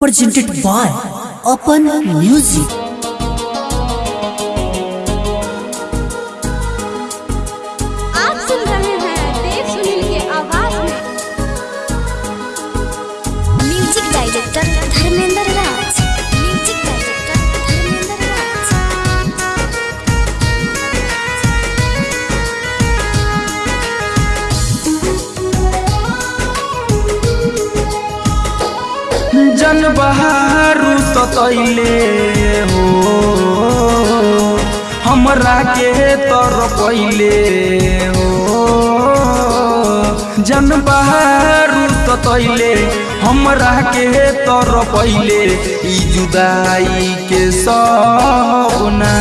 presented by Open Music. जन बहारू ततैले हो। हमरा के तर पहिले हो। जन बहारू ततैले हमरा के तर पहिले ई जुदाई के सपना।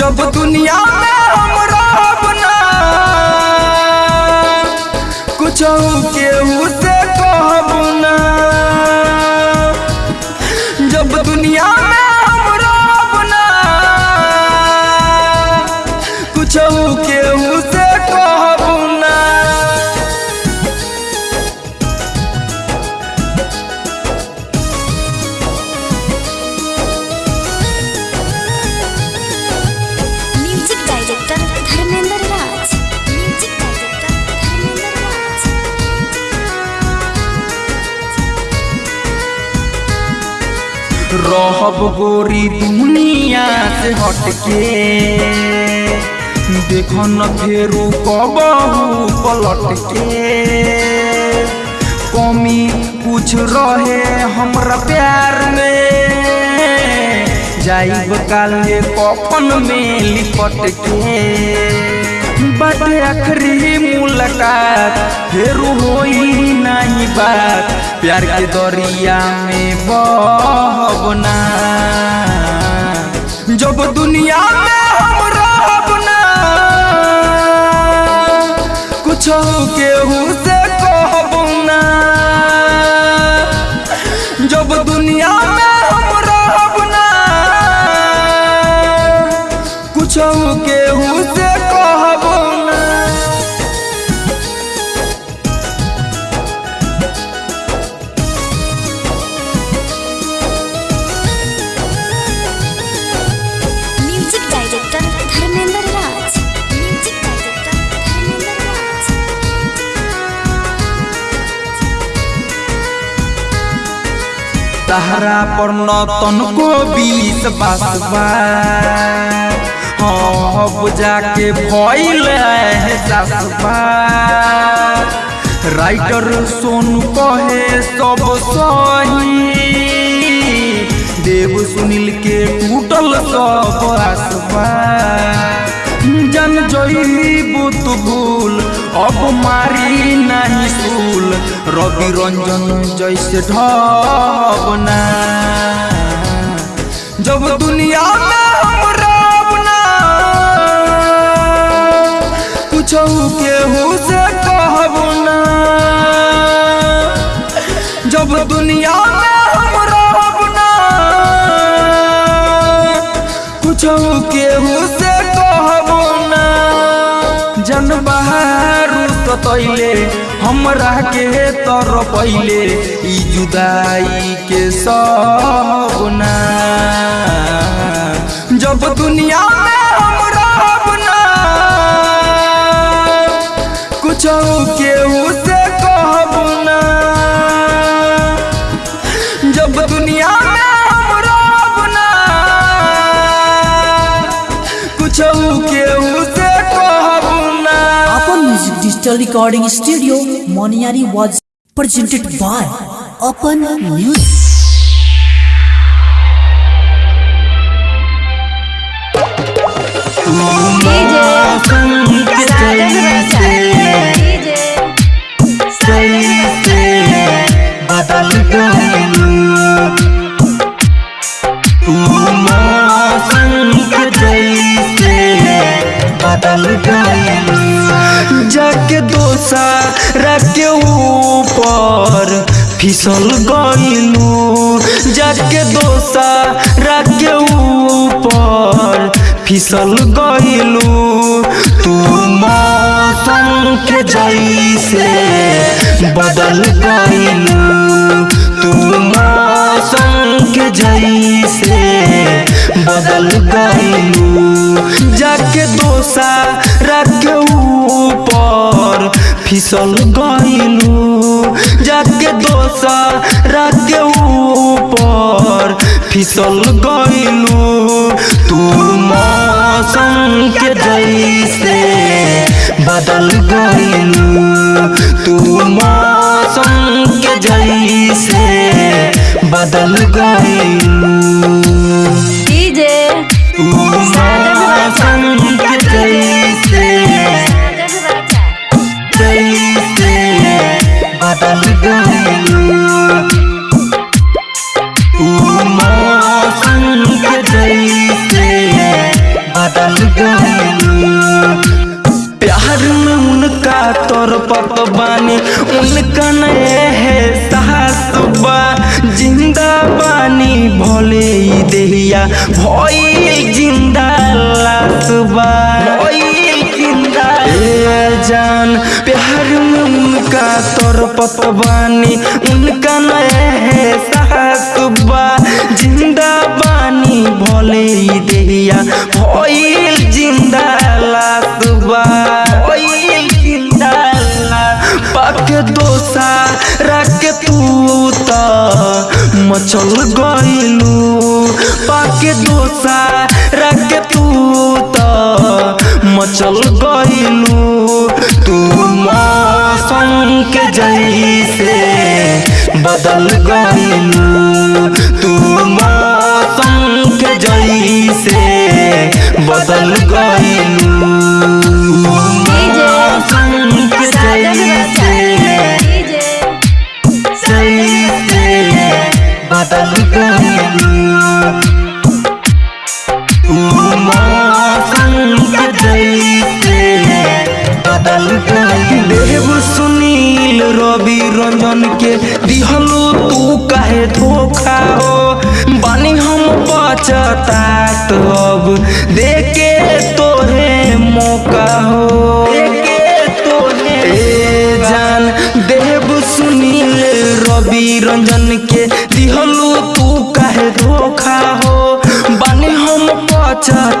जब दुनिया में हम कुछ केहू रहब गोरी दुनिया से हटके देख न फेरू कबहू पलट कमी कुछ रहे हमरा प्यार में जाइब काले कफन में लिपट के बाटे आखिरी मुलाकात, फिर हो नहीं बात। प्यार के दरिया में बहना जब दुनिया में हम कुछ केहू से तहरा पर न तनको बीस बासबा अब जाके भइल एहसासबा राइटर सोनू कहे सब सही। देव सुनील के टूटल सब आसबा जन जईबू तू भूल अब मारी नहीं सूल। रवि रंजन जैसे ढबना जब दुनिया में हम रहब ना कुछ केहू से कहब ना जब दुनिया में हम रहब ना कुछ केहू से कहब ना जन बहारू ततैले हमरा के तर पहिले ई जुदाई के सपना। जब दुनिया में digital recording studio Moniyari was presented by upon news बदल गए जाके दोसा रखे ऊपर। फिसल गइलू जाके दोसा रखे ऊपर। फिसल गइलू तू मौसम के जैसे बदल गईलू। तू मौसम के जैसे बदल गईलू। जाके दोसा फिसल गईलू जाके दोसा रख ऊपर। फिसल गईलू तू मौसम के जैसे बदल गईलू तू मौसम के जैसे बदल गईलू बानी उनका नए है सासुबा ज़िंदा बानी भोले देहिया भई ज़िंदा लास, पाके दोसा रख तू त मचल गईलू पाके दोसा रख तू त मचल गईलू तू मौसम के जैसे बदल गईलू तू मौसम के जैसे बदल गईलू बदल गईलू देव सुनील रवि रंजन के दिहलो तू काहे धोखा हो? बानी हम पछतात अब देके तोहे मौका हो। देव सुनील रवि रंजन के दिहलो तू काहे धोखा हो? बानी हम पछतात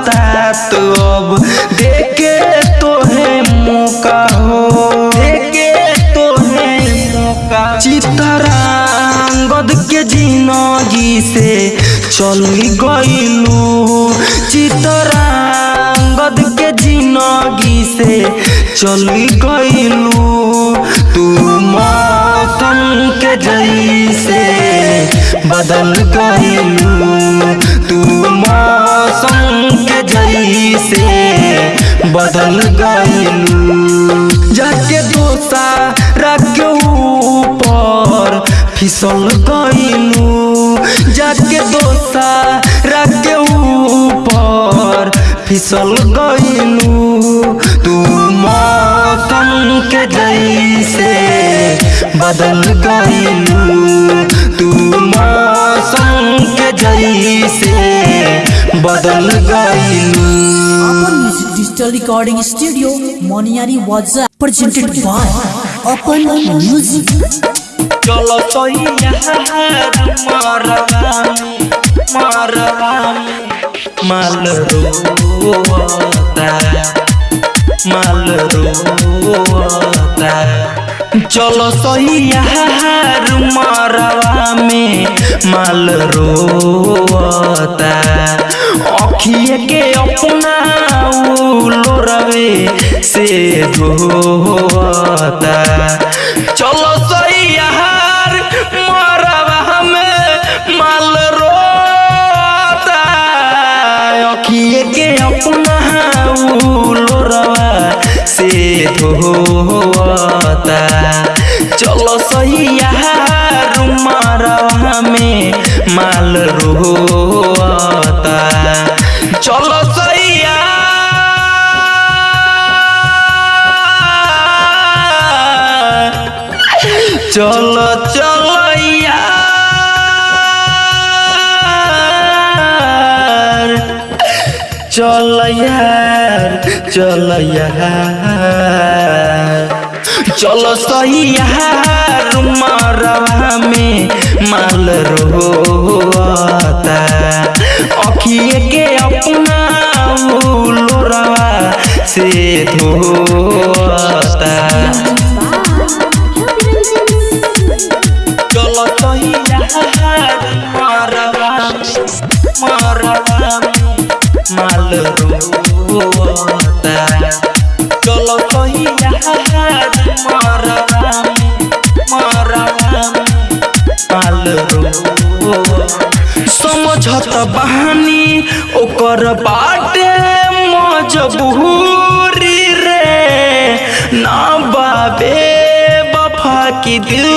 चल गईलू चितरांगद के ज़िंदगी से चल गईलू तू मौसम के जैसे बदल गईलू तू मौसम के जैसे बदल गईलू जाके दोसा रख ऊपर, फिसल गईलू जाके दोसा रख ऊपर फिसल गईलू तू मौसम के जैसे बदल गईलू तू मौसम के जैसे बदल गईलू Digital Recording Studio, Moniari Waza, presented by Open Music. चलो तो माल रोता रोता चलो तो यार मरवा में माल रोता अखिए के अपना लोरवे से धोता चलो से धोता चलो सही मरवा में माल रोता चलो सैया चलो चलो। चल यार चल यार चलो सही यार मरवा में माल रोता अखिए के अपना लोरवा से धोता। बहानी ओकर बाटे मजबूरी रे ना बाबे बफा की दिल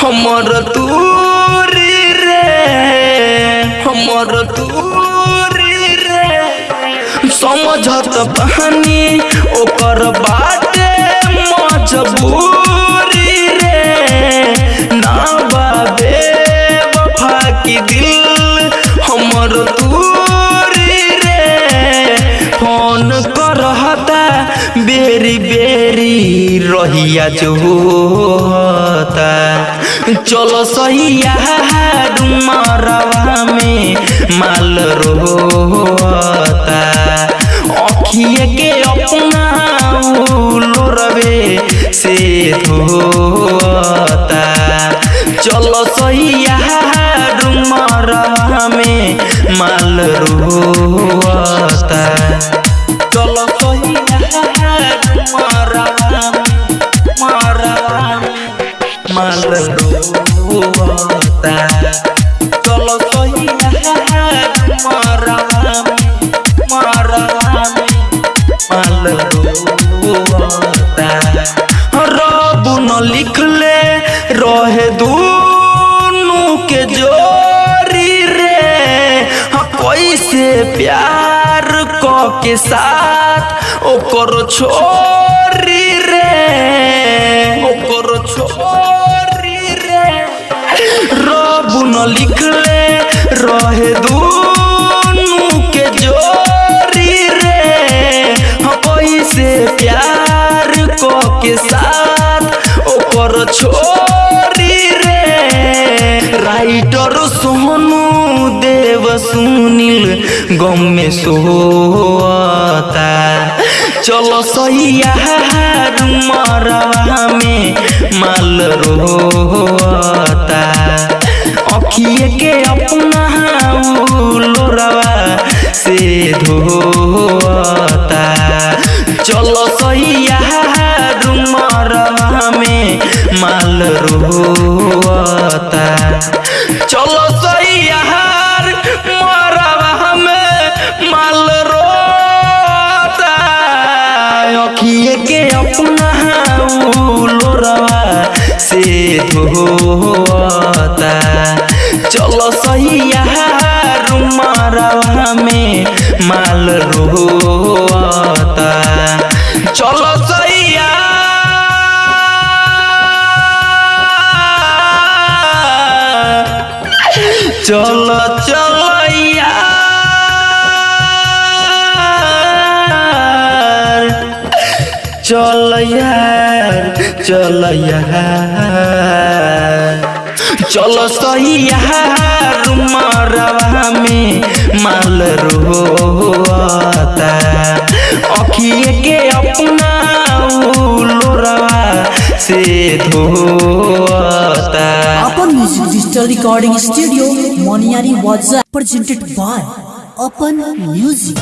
हमर दूरी रे हमर दूरी रे समझत बहानी। ओकर बाटे मजबूरी रे। ना बाबे वफा की दिल हमर दूरी रे। फ़ोन करहता, बेरी बेरी रहिया जो होता चलो सही यार मरवा में माल रोता अखिए के अपना लोरवे से धोता चलो सही यार में माल रोता। चलो सही साथ ओकर छोरी रे ओकर छोरी रे रब न लिखले रहे। दूनु के जोरी रे हाँ, कैसे प्यार क के साथ ओकर छोरी रे राइटर सोनू देव सुनील गम में सोता चलो सही यार मरवा में माल रोता अखिए के अपना लोरवा से धोता। चलो सही यार मरवा में माल रोता चलो के अपना लोरवा से धोता। चलो सही यार मरवा में माल रोता। चलो सही यार चलो चलो। चल चल चल सैया माल रोता के अपना से अपन music digital recording studio Moniyari was presented by upon music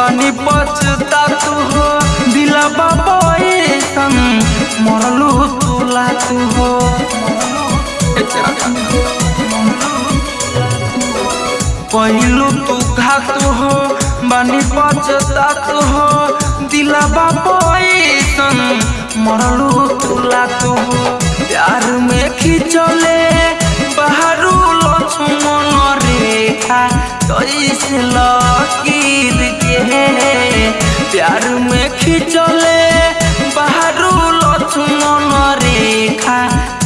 बानी पछता तू हो। दिला बाबा ऐसन मरलू तू हो। कहलू तू घात हो, बानी पछता तू हो। दिला बाबा ऐसन मरलू तू हो। प्यार में खिंचले, बाहरू लक्ष्मण रेखा कैसे लकीर के प्यार में खिंचले बाहरू लक्ष्मण रेखा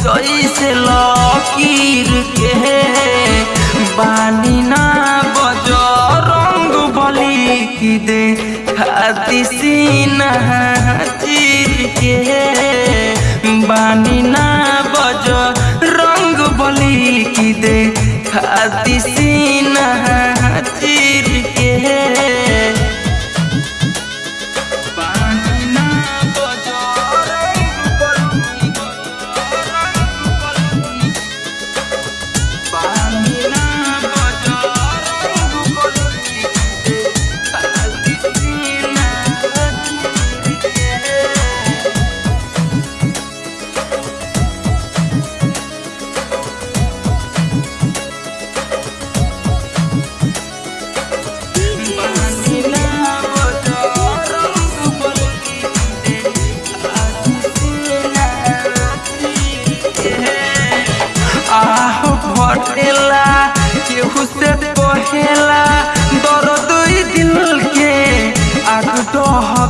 कैसे लकीर के बानी ना बज रंग बली की दे खाती सीना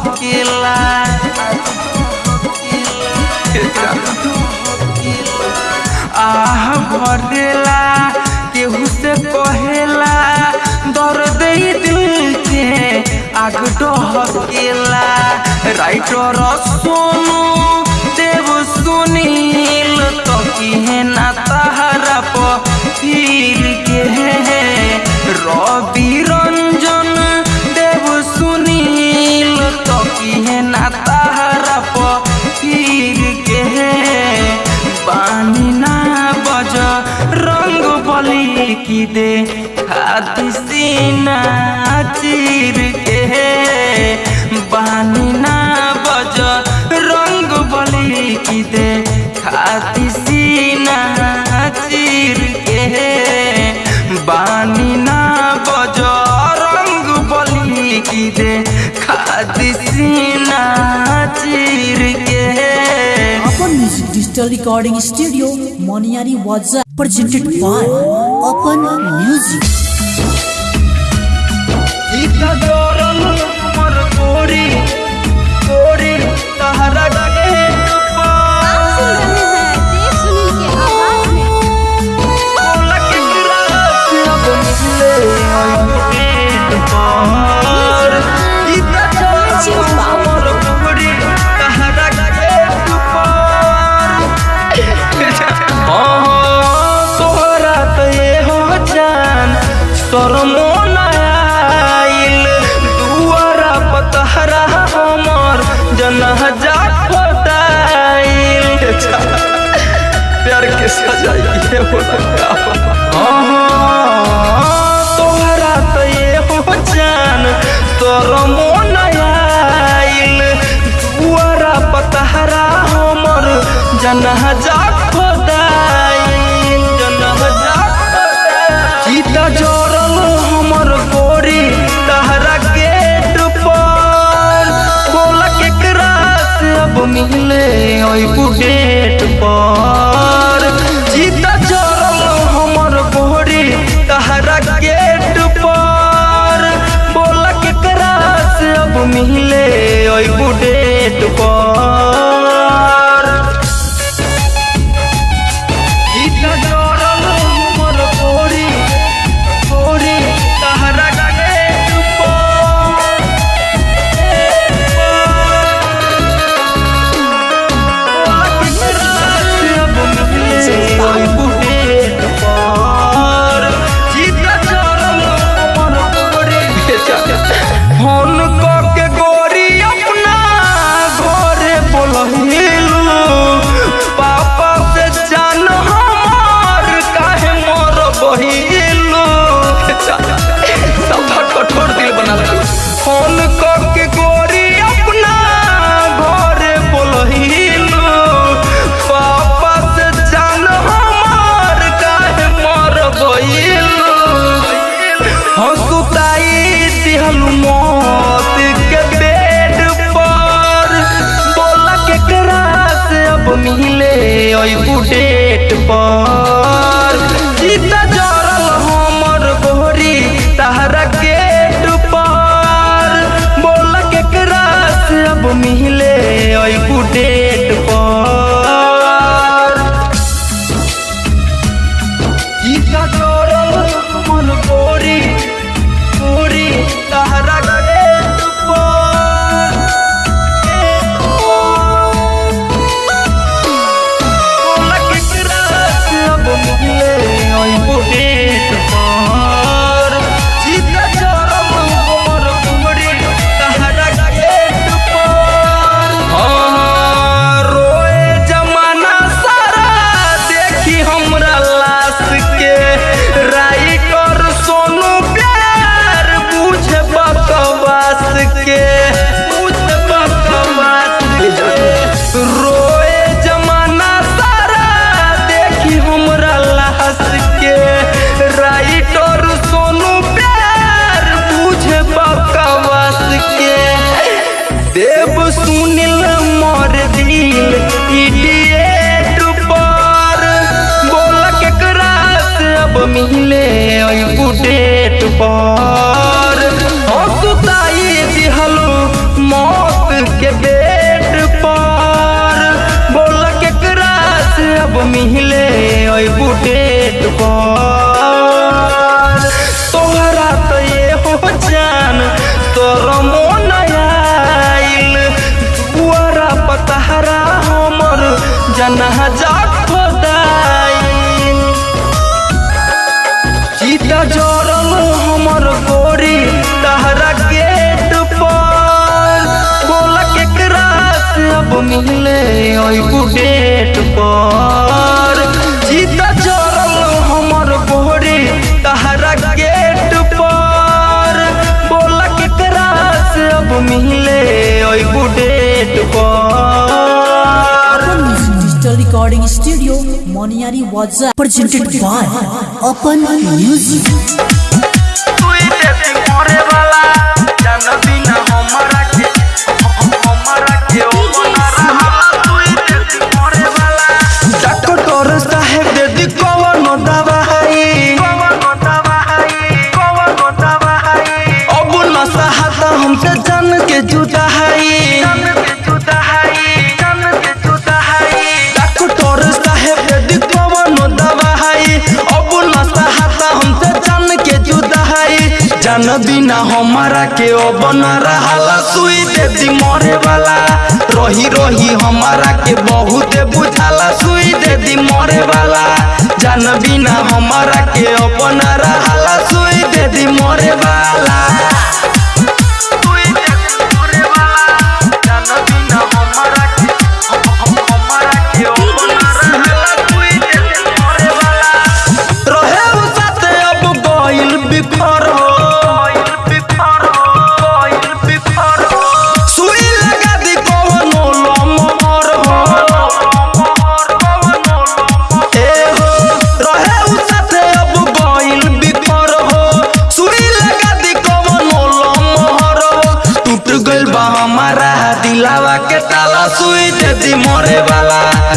डहकेला आह भटेला केहू से कहेला दर्द ई दिल के आग डहकेला राइटर सोनू देव सुनील तो की ना recording studio Moniyari WhatsApp presented by ओपन म्यूज़िक सजाइए सकता तोहरा तो ये हो जान शरमो मोन आइल दुआरा पतहरा हमर जनहजा खोदाइल போய் கூட்டேட்டு போ একটু পর অসুতাই দিহালু মত के बेट पर बोला के क्रास अब मिहिले ओई बुटेट पर मिलले ओई पर। जीता चल हमर बोरे तहरा गेट पर। बोला के तेरा अब मिले ओई पर। डिजिटल रिकॉर्डिंग स्टूडियो मोनियारी वाजा प्रेजेंटेड बाय अपन म्यूज़िक तू इते मोरे वाला जान बिना हमारा बिना हमारा के बन रहा सुई देती मरे वाला। रही रही हमारा के बहुत बुझाला सुई देती मरे वाला। जान बिना हमारा के अपन रहा सुई देती मरे वाला।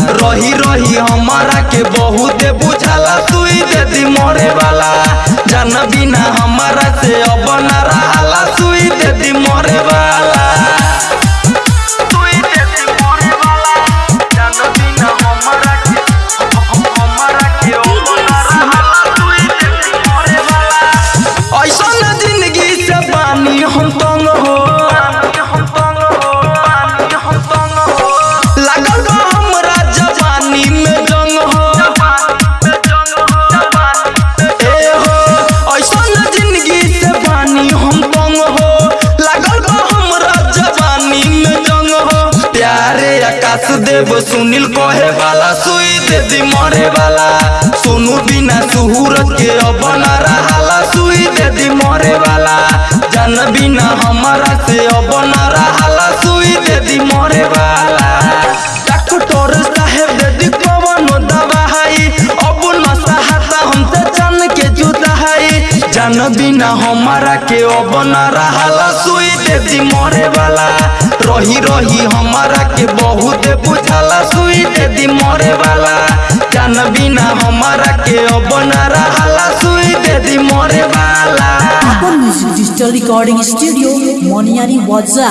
रही रही हमारा के बहुत बुझाला तू दे दी मरे वाला जान बिना हमारा से अब ना देव सुनील कहे वाला सुई दे दी मरे वाला सोनू बिना सुहूर के अब न सुई दे दी मरे वाला जान बिना हमारा से अब न सुई दे दी मरे वाला जान बिना हमारा के अब न रहाला सुई दे दी मरे वाला रही रही हमारा के बहुत बुझाला सुई दे दी मरे वाला जान बिना हमारा के अब न रहाला सुई दे दी मरे वाला डिजिटल रिकॉर्डिंग स्टूडियो मोनियारी वाजा